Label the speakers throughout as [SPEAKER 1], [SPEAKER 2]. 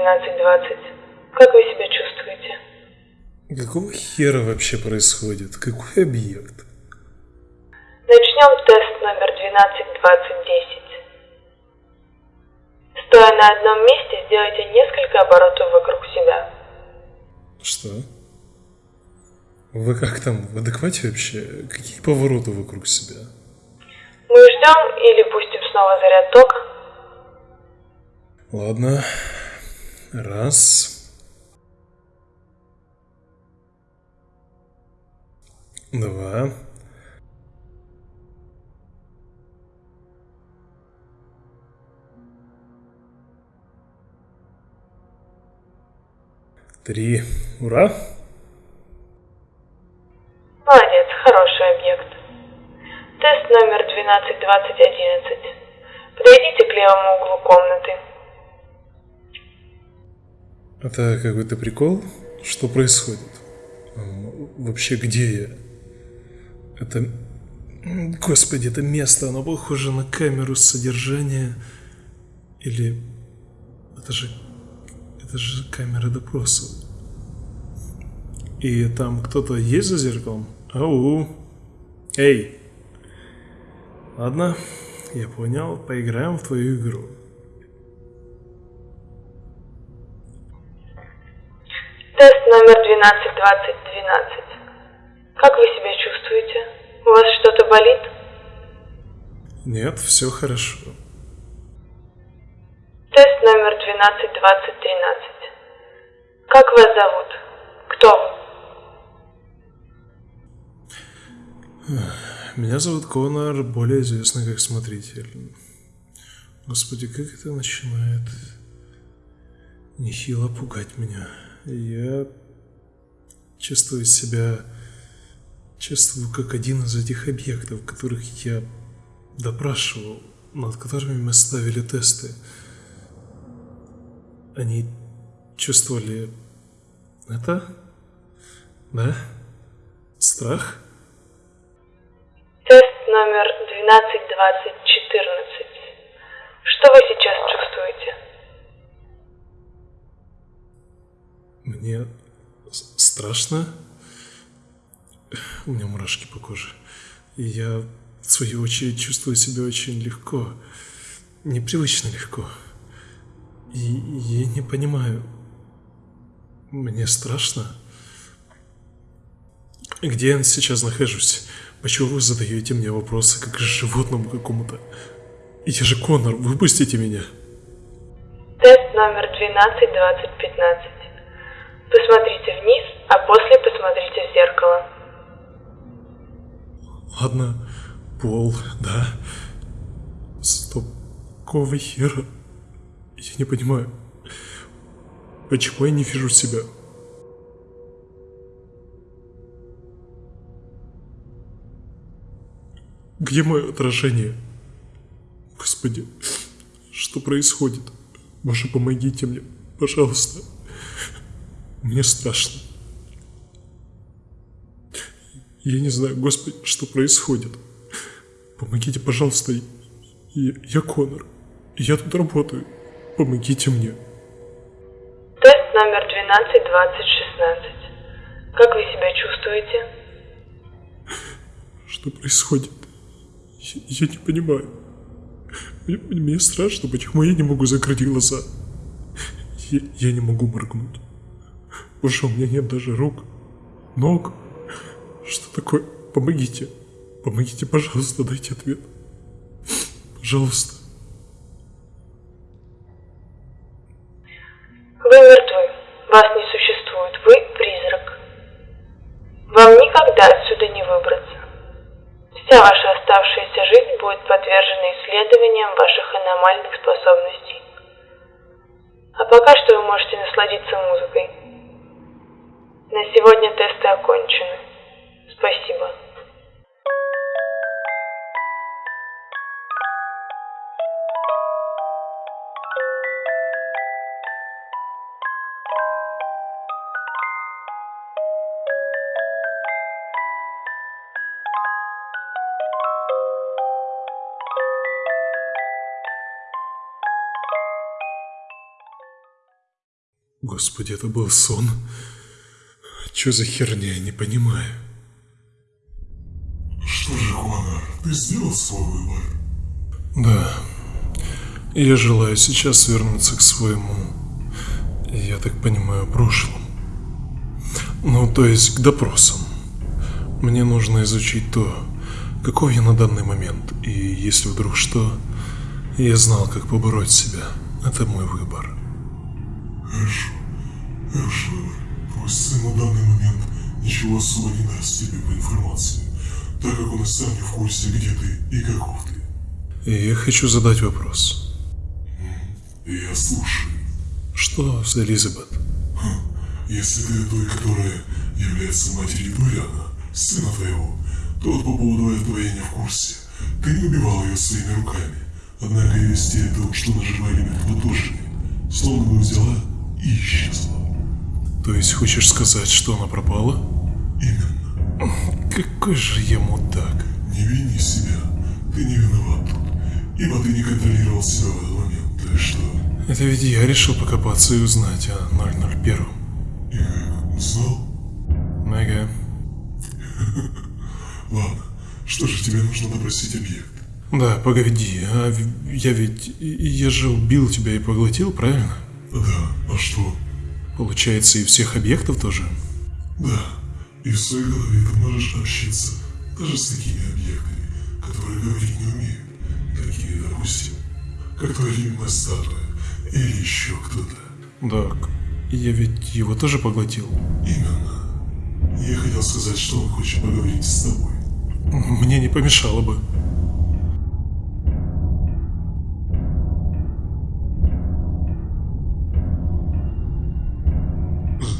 [SPEAKER 1] 1220. Как вы себя чувствуете?
[SPEAKER 2] Какого хера вообще происходит? Какой объект?
[SPEAKER 1] Начнем тест номер 122010. Стоя на одном месте, сделайте несколько оборотов вокруг себя.
[SPEAKER 2] Что? Вы как там, в адеквате вообще? Какие повороты вокруг себя?
[SPEAKER 1] Мы ждем или пустим снова заряд тока?
[SPEAKER 2] Ладно. Раз. Два. Три. Ура!
[SPEAKER 1] Молодец, хороший объект. Тест номер 122011.
[SPEAKER 2] Это какой-то прикол? Что происходит? А, Вообще, где я? Это... Господи, это место, оно похоже на камеру содержания. Или... Это же... Это же камера допроса. И там кто-то есть за зеркалом? Ау! Эй! Ладно, я понял, поиграем в твою игру.
[SPEAKER 1] Тест номер 122012. Как вы себя чувствуете? У вас что-то болит?
[SPEAKER 2] Нет, все хорошо.
[SPEAKER 1] Тест номер 122013. Как вас зовут? Кто вы?
[SPEAKER 2] Меня зовут Конор, более известный как Смотритель. Господи, как это начинает нехило пугать меня. Я чувствую себя... Чувствую, как один из этих объектов, которых я допрашивал, над которыми мы ставили тесты. Они чувствовали это? Да? Страх?
[SPEAKER 1] Тест номер 122014. Что вы сейчас чувствуете?
[SPEAKER 2] Мне страшно. У меня мурашки по коже. И я, в свою очередь, чувствую себя очень легко. Непривычно легко. И я не понимаю. Мне страшно. Где я сейчас нахожусь? Почему вы задаете мне вопросы, как животному какому-то? Я же Конор, выпустите меня.
[SPEAKER 1] Тест номер 122015. Посмотрите вниз, а после посмотрите в зеркало.
[SPEAKER 2] Ладно, пол, да. Стоп, какого хера? Я не понимаю. Почему я не вижу себя? Где мое отражение? Господи, что происходит? Боже, помогите мне, пожалуйста. Мне страшно. Я не знаю, Господи, что происходит. Помогите, пожалуйста. Я, я Конор. Я тут работаю. Помогите мне.
[SPEAKER 1] Тест номер 122016. Как вы себя чувствуете?
[SPEAKER 2] Что происходит? Я, я не понимаю. Мне, мне страшно, почему я не могу закрыть глаза. Я, я не могу моргнуть. Боже, у меня нет даже рук, ног. Что такое? Помогите. Помогите, пожалуйста, дайте ответ. Пожалуйста.
[SPEAKER 1] Вы мертвы. Вас не существует. Вы призрак. Вам никогда отсюда не выбраться. Вся ваша оставшаяся жизнь будет подвержена исследованиям ваших аномальных способностей. А пока что вы можете насладиться музыкой. На сегодня тесты окончены. Спасибо.
[SPEAKER 2] Господи, это был сон. Что за херня, я не понимаю.
[SPEAKER 3] Что же, Конор, ты сделал свой выбор?
[SPEAKER 2] Да. Я желаю сейчас вернуться к своему, я так понимаю, прошлому. Ну, то есть к допросам. Мне нужно изучить то, какой я на данный момент, и если вдруг что, я знал, как побороть себя. Это мой выбор.
[SPEAKER 3] Хорошо, хорошо. Сын на данный момент ничего особо не даст тебе по информации, так как он и сам не в курсе, где ты и каков ты.
[SPEAKER 2] Я хочу задать вопрос.
[SPEAKER 3] Я слушаю.
[SPEAKER 2] Что с Элизабет?
[SPEAKER 3] Если ты той, которая является матерью Дуриана, сына твоего, то вот по поводу этого я не в курсе. Ты не убивал ее своими руками. Однако вести о том, что нажила элемент тоже не. Словно бы взяла и исчезла.
[SPEAKER 2] То есть хочешь сказать, что она пропала?
[SPEAKER 3] Именно.
[SPEAKER 2] Какой же я мудак.
[SPEAKER 3] Не вини себя. Ты не виноват. Ибо ты не контролировал себя в этот момент. Так что...
[SPEAKER 2] Это ведь я решил покопаться и узнать о 001.
[SPEAKER 3] И узнал?
[SPEAKER 2] Ага.
[SPEAKER 3] Ладно. Что же тебе нужно допросить объект?
[SPEAKER 2] Да, погоди, а я ведь... Я же убил тебя и поглотил, правильно?
[SPEAKER 3] Да, а что?
[SPEAKER 2] Получается, и всех объектов тоже?
[SPEAKER 3] Да, и в своей голове ты можешь общаться даже с такими объектами, которые говорить не умеют. Такие, допустим, как твоя любимая статуя или еще кто-то.
[SPEAKER 2] Так, я ведь его тоже поглотил.
[SPEAKER 3] Именно. Я хотел сказать, что он хочет поговорить с тобой.
[SPEAKER 2] Мне не помешало бы.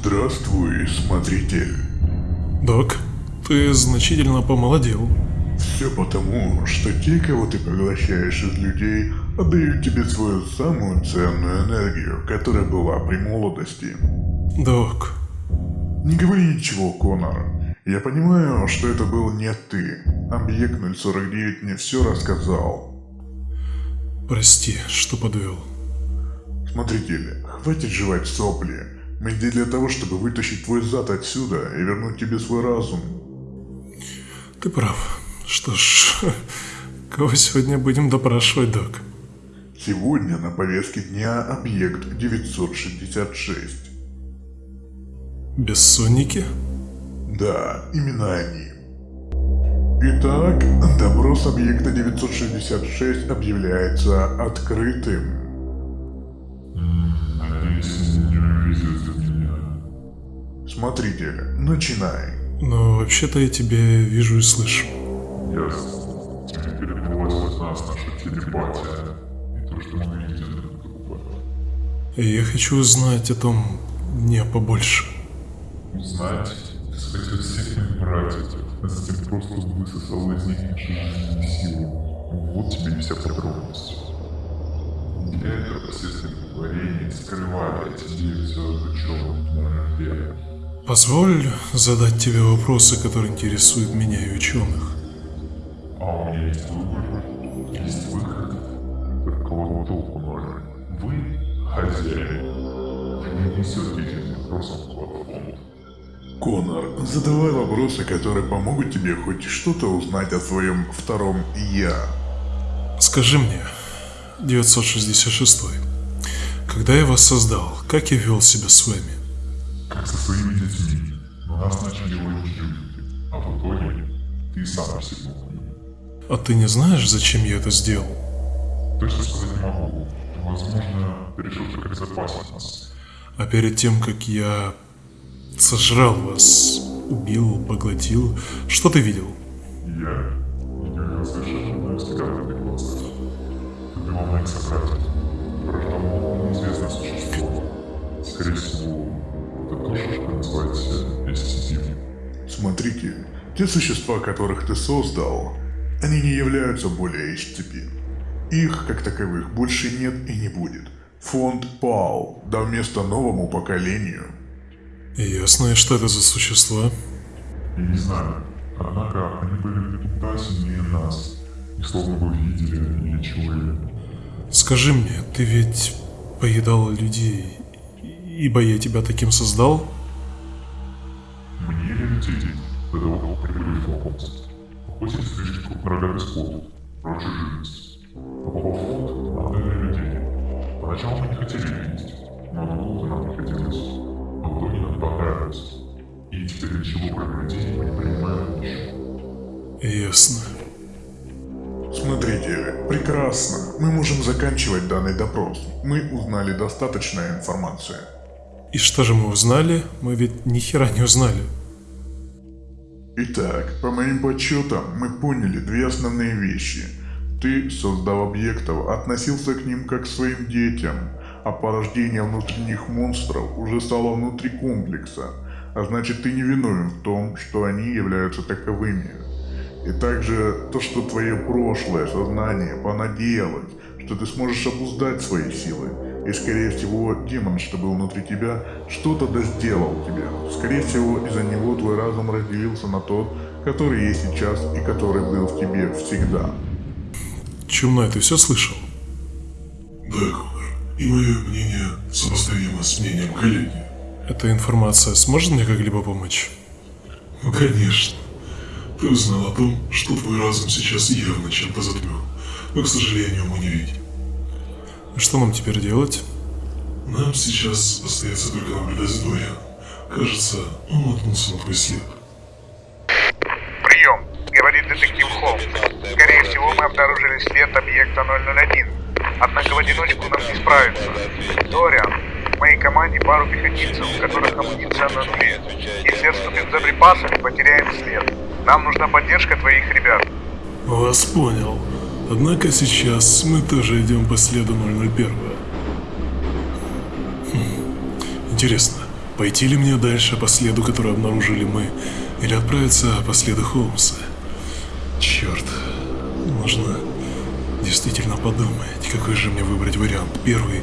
[SPEAKER 4] Здравствуй, смотритель.
[SPEAKER 2] Док, ты значительно помолодел.
[SPEAKER 4] Все потому, что те, кого ты поглощаешь из людей, отдают тебе свою самую ценную энергию, которая была при молодости.
[SPEAKER 2] Док,
[SPEAKER 4] Не говори ничего, Конор. Я понимаю, что это был не ты. Объект 049 мне все рассказал.
[SPEAKER 2] прости, что подвел.
[SPEAKER 4] Смотритель, хватит жевать сопли. Мы здесь для того, чтобы вытащить твой зад отсюда и вернуть тебе свой разум.
[SPEAKER 2] Ты прав. Что ж, кого сегодня будем допрашивать, док?
[SPEAKER 4] Сегодня на повестке дня объект 966.
[SPEAKER 2] Бессонники?
[SPEAKER 4] Да, именно они. Итак, допрос объекта 966 объявляется открытым.
[SPEAKER 3] Увидят меня.
[SPEAKER 4] Смотритель, начинай.
[SPEAKER 2] Но вообще-то я тебя вижу и слышу.
[SPEAKER 3] Ясно. Тебе передалась от нас наша телепатия. И то, что мы видели друг друга.
[SPEAKER 2] Я хочу узнать о том дне побольше.
[SPEAKER 3] Узнать, ты схватил всех моих братьев, а затем просто высосал из них нашу жизненную силу. Вот тебе и вся подробность. Для этого последствия творения скрывали эти девять звезд ученых на Рождение.
[SPEAKER 2] Позволь задать тебе вопросы, которые интересуют меня и ученых.
[SPEAKER 3] А у меня есть выбор, есть выход. Только вот толку ноль. Вы хозяин. Вы не несете этим вопросом платформу.
[SPEAKER 4] Конор, задавай вопросы, которые помогут тебе хоть что-то узнать о своем втором «я».
[SPEAKER 2] Скажи мне, 966 когда я вас создал, как я вел себя с вами?
[SPEAKER 3] Как со своими детьми. Но нас начали ловить люди. А в итоге ты сам ним.
[SPEAKER 2] А ты не знаешь, зачем я это сделал?
[SPEAKER 3] Точно сказать не могу. Возможно, ты решил только безопасить нас.
[SPEAKER 2] А перед тем, как я сожрал вас, убил, поглотил, что ты видел?
[SPEAKER 3] Я никогда совершенно не взгляд в глазах. Ты убивал моих собратьев. Враждовал неизвестное существо. Скорее всего, это тоже что назвать SCP.
[SPEAKER 4] Смотрите, те существа, которых ты создал, они не являются более HCP. Их, как таковых, больше нет и не будет. Фонд пал, дав место новому поколению.
[SPEAKER 2] Ясно, и что это за существа?
[SPEAKER 3] Я не знаю. Однако они были в репутации сильнее нас. И словно бы видели или чуяли.
[SPEAKER 2] Скажи мне, ты ведь поедал людей ибо я тебя таким создал?
[SPEAKER 3] Мне 10, до того, как прибыли знакомств. Охотились слишком крупный рогатый скот, прочей живности. Попал в фонд на отдельное людей. Поначалу мы не хотели вместе, но долго нам не хотелось. Но в итоге нам понравилось. И теперь ничего про людей мы не принимаем еще.
[SPEAKER 2] Ясно.
[SPEAKER 4] Смотрите, прекрасно. Мы можем заканчивать данный допрос. Мы узнали достаточно информации.
[SPEAKER 2] И что же мы узнали? Мы ведь ни хера не узнали.
[SPEAKER 4] Итак, по моим подсчетам, мы поняли две основные вещи. Ты, создав объектов, относился к ним как к своим детям, а порождение внутренних монстров уже стало внутри комплекса, а значит ты не виновен в том, что они являются таковыми. И также то, что твое прошлое сознание понадеялось, что ты сможешь обуздать свои силы. И скорее всего, демон, что был внутри тебя, что-то да сделал тебе. Скорее всего, из-за него твой разум разделился на тот, который есть сейчас и который был в тебе всегда.
[SPEAKER 2] Чумной, ты все слышал?
[SPEAKER 3] Да. И мое мнение сопоставимо с мнением коллеги.
[SPEAKER 2] Эта информация сможет мне как-либо помочь?
[SPEAKER 3] Ну, конечно. Ты узнал о том, что твой разум сейчас явно чем-то затмен, но, к сожалению, мы не видим.
[SPEAKER 2] Что нам теперь делать?
[SPEAKER 3] Нам сейчас остается только наблюдать за Дорианом. Кажется, он наткнулся на твой след.
[SPEAKER 5] Прием, говорит детектив Холмс. Скорее всего, мы обнаружили след объекта 001. Однако в одиночку нам не справиться. Дориан, в моей команде пару пехотинцев, у которых амуниция на нуле. Если отступим за припасами, потеряем след. Нам нужна поддержка твоих ребят.
[SPEAKER 2] Вас понял. Однако сейчас мы тоже идем по следу 001. Хм. Интересно, пойти ли мне дальше по следу, который обнаружили мы, или отправиться по следу Холмса? Черт, нужно действительно подумать, какой же мне выбрать вариант, первый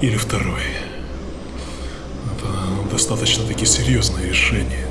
[SPEAKER 2] или второй. Это достаточно таки серьезное решение.